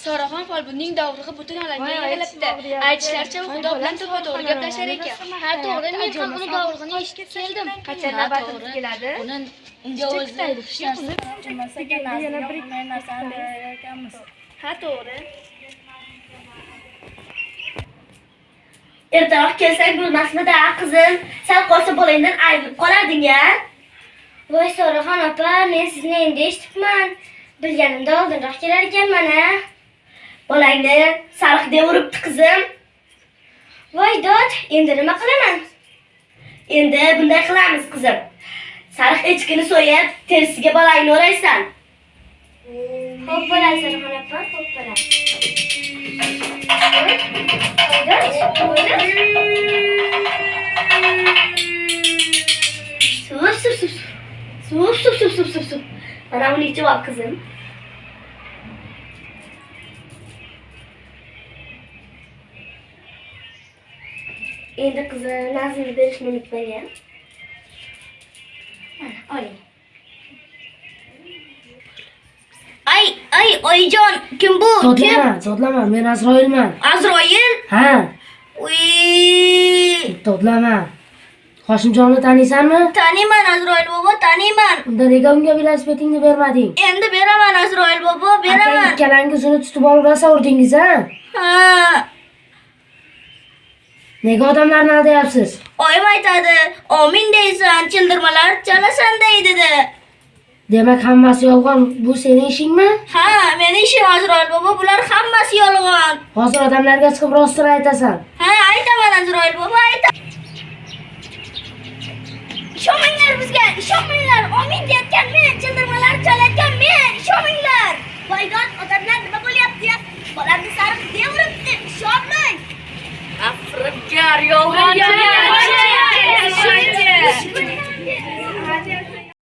Soraxon folbinning dovruqi butun aytishmoq deyapti. Aytishlaricha u xudo bilan to'g'ri gaplashar ekan. Ha, to'g'ri, men ham uni dovruqini eshitib keldim. Qachon navbatimiz keladi? Uni unga o'zi Ha, to'g'ri. Ertaroq kelsak bo'lmasmidi, a qizim? Sal qolsa bolangdan ayrilib qolarding-a. Voy Soraxon opa, men sizni endi eshitibman. Bilganimda oldinroq kelar ekanman-a. Bolangni sariq deb uribdi qizim. Voy dod, endi nima qilaman? Endi bunday qilamiz qizim. Sariq echkini so'yib, terisiga bolangni o'raysan. Xo'p bo'ladi Soraxon opa, xo'p bo'ladi. Suv, suv, suv. Suv, suv, suv, suv, suv, suv. Mana uni ichib ol qizim. Endi qizim nazmni berishni unutmagin. Mana oling. Ay, ay, oyijon, kim bu? Kim? Dodlama, dodlama, men Azroilman. Azroil? Ha, Uy, dodlama. Hoshimjonni taniysanmi? taniyman Azroil bobo, taniyman. Unda nega unga velosipedingni bermading? Endi beraman Azroil bobo, beraman. ikkalangiz uni tutib olib rosa urdingiz, ha? Ha, Nega odamlarni aldayapsiz? oyim aytadi, omin deysan, childirmalar chalasan deydi-da. Demak, hammasi yolg'on. Bu sening ishingmi? Ha, meni ishim Azroil bobo, bular hammasi yolg'on. Hozir odamlarga chiqib rostini aytasan. Ha, aytaman Azroil bobo, aytaman. Ishonmanglar bizga, ishonmanglar. Omin deyotgan Yeah.